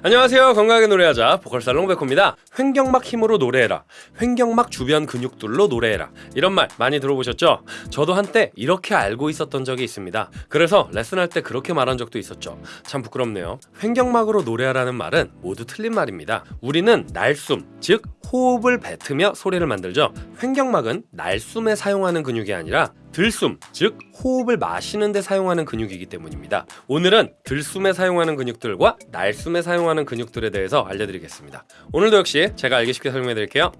안녕하세요. 건강하게 노래하자. 보컬살롱 백호입니다. 횡격막 힘으로 노래해라. 횡격막 주변 근육들로 노래해라. 이런 말 많이 들어보셨죠? 저도 한때 이렇게 알고 있었던 적이 있습니다. 그래서 레슨할 때 그렇게 말한 적도 있었죠. 참 부끄럽네요. 횡격막으로 노래하라는 말은 모두 틀린 말입니다. 우리는 날숨 즉 호흡을 뱉으며 소리를 만들죠. 횡격막은 날숨에 사용하는 근육이 아니라 들숨, 즉 호흡을 마시는 데 사용하는 근육이기 때문입니다. 오늘은 들숨에 사용하는 근육들과 날숨에 사용하는 근육들에 대해서 알려드리겠습니다. 오늘도 역시 제가 알기 쉽게 설명해 드릴게요.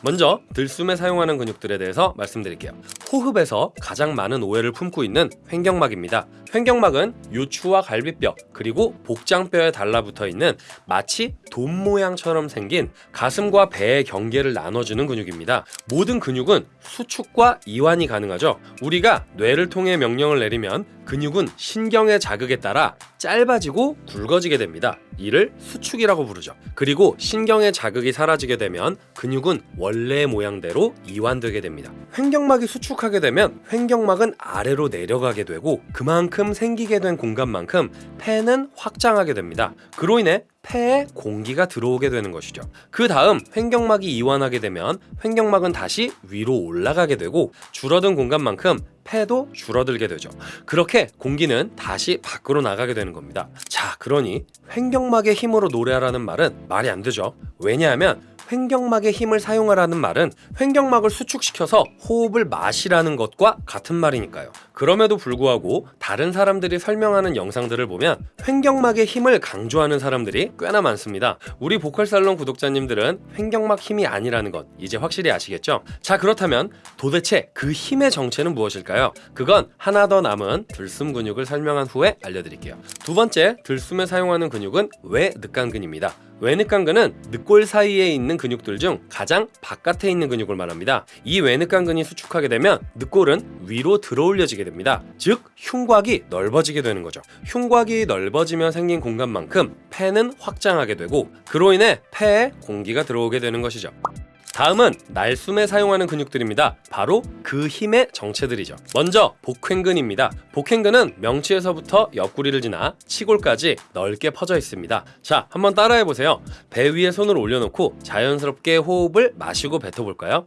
먼저 들숨에 사용하는 근육들에 대해서 말씀드릴게요. 호흡에서 가장 많은 오해를 품고 있는 횡격막입니다. 횡격막은 요추와 갈비뼈 그리고 복장뼈에 달라붙어 있는 마치 돔 모양처럼 생긴 가슴과 배의 경계를 나눠주는 근육입니다. 모든 근육은 수축과 이완이 가능하죠. 우리가 뇌를 통해 명령을 내리면 근육은 신경의 자극에 따라 짧아지고 굵어지게 됩니다. 이를 수축이라고 부르죠. 그리고 신경의 자극이 사라지게 되면 근육은 원래의 모양대로 이완되게 됩니다. 횡격막이 수축하게 되면 횡격막은 아래로 내려가게 되고 그만큼 생기게 된 공간만큼 폐는 확장하게 됩니다. 그로 인해 폐에 공기가 들어오게 되는 것이죠. 그 다음 횡격막이 이완하게 되면 횡격막은 다시 위로 올라가게 되고 줄어든 공간만큼 폐도 줄어들게 되죠. 그렇게 공기는 다시 밖으로 나가게 되는 겁니다. 자, 그러니 횡격막의 힘으로 노래하라는 말은 말이 안 되죠. 왜냐하면 횡격막의 힘을 사용하라는 말은 횡격막을 수축시켜서 호흡을 마시라는 것과 같은 말이니까요. 그럼에도 불구하고 다른 사람들이 설명하는 영상들을 보면 횡격막의 힘을 강조하는 사람들이 꽤나 많습니다. 우리 보컬살롱 구독자님들은 횡격막 힘이 아니라는 것 이제 확실히 아시겠죠? 자 그렇다면 도대체 그 힘의 정체는 무엇일까요? 그건 하나 더 남은 들숨 근육을 설명한 후에 알려드릴게요. 두 번째 들숨에 사용하는 근육은 외늑간근입니다. 외늑간근은 늑골 사이에 있는 근육들 중 가장 바깥에 있는 근육을 말합니다. 이 외늑간근이 수축하게 되면 늑골은 위로 들어올려지게 됩니다. 즉 흉곽이 넓어지게 되는 거죠. 흉곽이 넓어지며 생긴 공간만큼 폐는 확장하게 되고 그로 인해 폐에 공기가 들어오게 되는 것이죠. 다음은 날숨에 사용하는 근육들입니다. 바로 그 힘의 정체들이죠. 먼저 복횡근입니다. 복횡근은 명치에서부터 옆구리를 지나 치골까지 넓게 퍼져 있습니다. 자, 한번 따라해 보세요. 배 위에 손을 올려놓고 자연스럽게 호흡을 마시고 뱉어볼까요?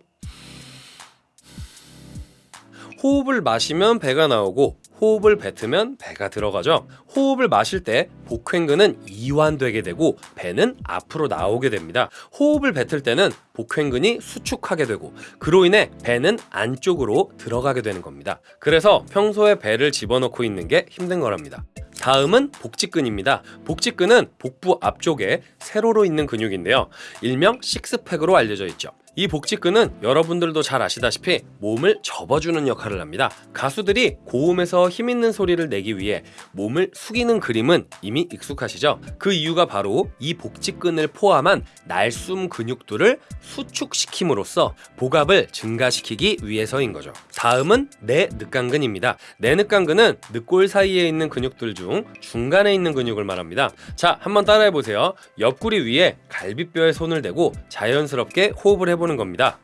호흡을 마시면 배가 나오고 호흡을 뱉으면 배가 들어가죠. 호흡을 마실 때 복횡근은 이완되게 되고 배는 앞으로 나오게 됩니다. 호흡을 뱉을 때는 복횡근이 수축하게 되고 그로 인해 배는 안쪽으로 들어가게 되는 겁니다. 그래서 평소에 배를 집어넣고 있는 게 힘든 거랍니다. 다음은 복직근입니다. 복직근은 복부 앞쪽에 세로로 있는 근육인데요. 일명 식스팩으로 알려져 있죠. 이 복직근은 여러분들도 잘 아시다시피 몸을 접어주는 역할을 합니다. 가수들이 고음에서 힘있는 소리를 내기 위해 몸을 숙이는 그림은 이미 익숙하시죠? 그 이유가 바로 이 복직근을 포함한 날숨 근육들을 수축시킴으로써 복압을 증가시키기 위해서인 거죠. 다음은 내늑간근입니다. 내늑간근은 늑골 사이에 있는 근육들 중 중간에 있는 근육을 말합니다. 자, 한번 따라해 보세요. 옆구리 위에 갈비뼈에 손을 대고 자연스럽게 호흡을 해 해보는 겁니다.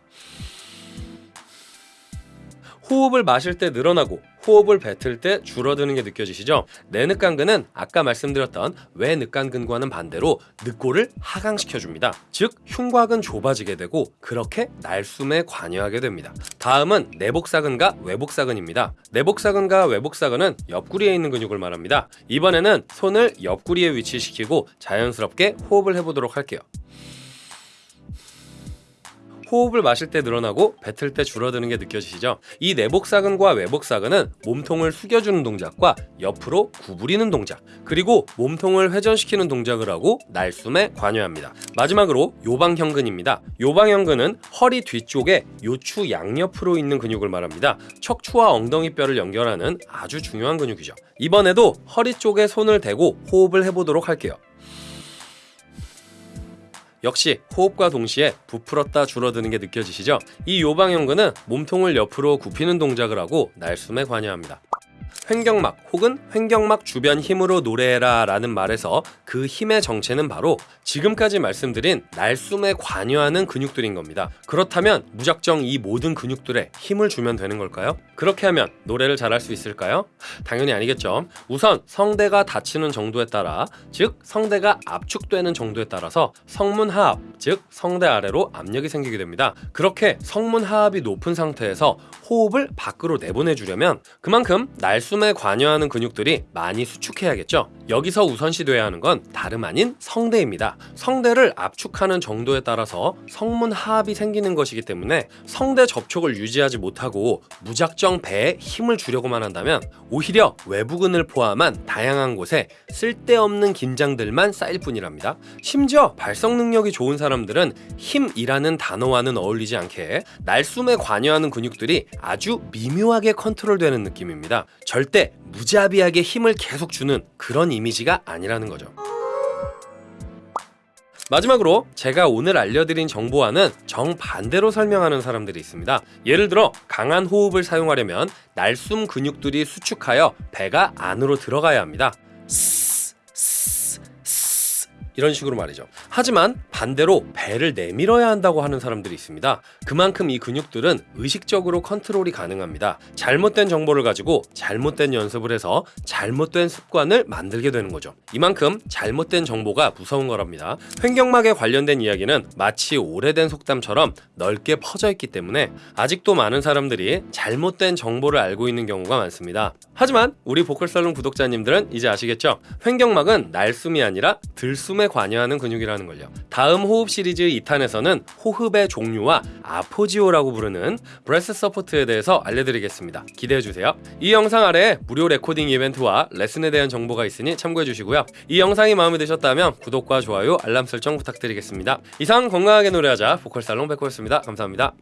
호흡을 마실 때 늘어나고 호흡을 뱉을 때 줄어드는 게 느껴지시죠? 내늑간근은 아까 말씀드렸던 외늑간근과는 반대로 늑골을 하강시켜줍니다. 즉 흉곽은 좁아지게 되고 그렇게 날숨에 관여하게 됩니다. 다음은 내복사근과 외복사근입니다. 내복사근과 외복사근은 옆구리에 있는 근육을 말합니다. 이번에는 손을 옆구리에 위치시키고 자연스럽게 호흡을 해보도록 할게요. 호흡을 마실 때 늘어나고 뱉을 때 줄어드는 게 느껴지시죠? 이 내복사근과 외복사근은 몸통을 숙여주는 동작과 옆으로 구부리는 동작 그리고 몸통을 회전시키는 동작을 하고 날숨에 관여합니다. 마지막으로 요방형근입니다. 요방형근은 허리 뒤쪽에 요추 양옆으로 있는 근육을 말합니다. 척추와 엉덩이뼈를 연결하는 아주 중요한 근육이죠. 이번에도 허리 쪽에 손을 대고 호흡을 해보도록 할게요. 역시 호흡과 동시에 부풀었다 줄어드는 게 느껴지시죠? 이 요방형근은 몸통을 옆으로 굽히는 동작을 하고 날숨에 관여합니다. 횡격막 혹은 횡격막 주변 힘으로 노래해라 라는 말에서 그 힘의 정체는 바로 지금까지 말씀드린 날숨에 관여하는 근육들인 겁니다. 그렇다면 무작정 이 모든 근육들에 힘을 주면 되는 걸까요? 그렇게 하면 노래를 잘할 수 있을까요? 당연히 아니겠죠. 우선 성대가 닫히는 정도에 따라 즉 성대가 압축되는 정도에 따라서 성문 하압 즉 성대 아래로 압력이 생기게 됩니다. 그렇게 성문 하압이 높은 상태에서 호흡을 밖으로 내보내 주려면 그만큼 날숨에 관여하는 근육들이 많이 수축해야겠죠. 여기서 우선시돼야 하는 건 다름 아닌 성대입니다. 성대를 압축하는 정도에 따라서 성문 하압이 생기는 것이기 때문에 성대 접촉을 유지하지 못하고 무작정 배에 힘을 주려고만 한다면 오히려 외부근을 포함한 다양한 곳에 쓸데없는 긴장들만 쌓일 뿐이랍니다. 심지어 발성 능력이 좋은 사람 들은 힘이라는 단어와는 어울리지 않게 날숨에 관여하는 근육들이 아주 미묘하게 컨트롤되는 느낌입니다. 절대 무자비하게 힘을 계속 주는 그런 이미지가 아니라는 거죠. 마지막으로 제가 오늘 알려드린 정보와는 정반대로 설명하는 사람들이 있습니다. 예를 들어 강한 호흡을 사용하려면 날숨 근육들이 수축하여 배가 안으로 들어가야 합니다. 이런 식으로 말이죠. 하지만 반대로 배를 내밀어야 한다고 하는 사람들이 있습니다. 그만큼 이 근육들은 의식적으로 컨트롤이 가능합니다. 잘못된 정보를 가지고 잘못된 연습을 해서 잘못된 습관을 만들게 되는 거죠. 이만큼 잘못된 정보가 무서운 거랍니다. 횡격막에 관련된 이야기는 마치 오래된 속담처럼 넓게 퍼져 있기 때문에 아직도 많은 사람들이 잘못된 정보를 알고 있는 경우가 많습니다. 하지만 우리 보컬살롱 구독자님들은 이제 아시겠죠? 횡격막은 날숨이 아니라 들숨 에 관여하는 근육이라는 걸요. 다음 호흡 시리즈 2탄에서는 호흡의 종류와 appoggio라고 부르는 breath support에 대해서 알려드리겠습니다. 기대해주세요. 이 영상 아래에 무료 레코딩 이벤트와 레슨에 대한 정보가 있으니 참고해주시고요. 이 영상이 마음에 드셨다면 구독과 좋아요, 알람 설정 부탁드리겠습니다. 이상 건강하게 노래하자 보컬살롱 백호였습니다. 감사합니다.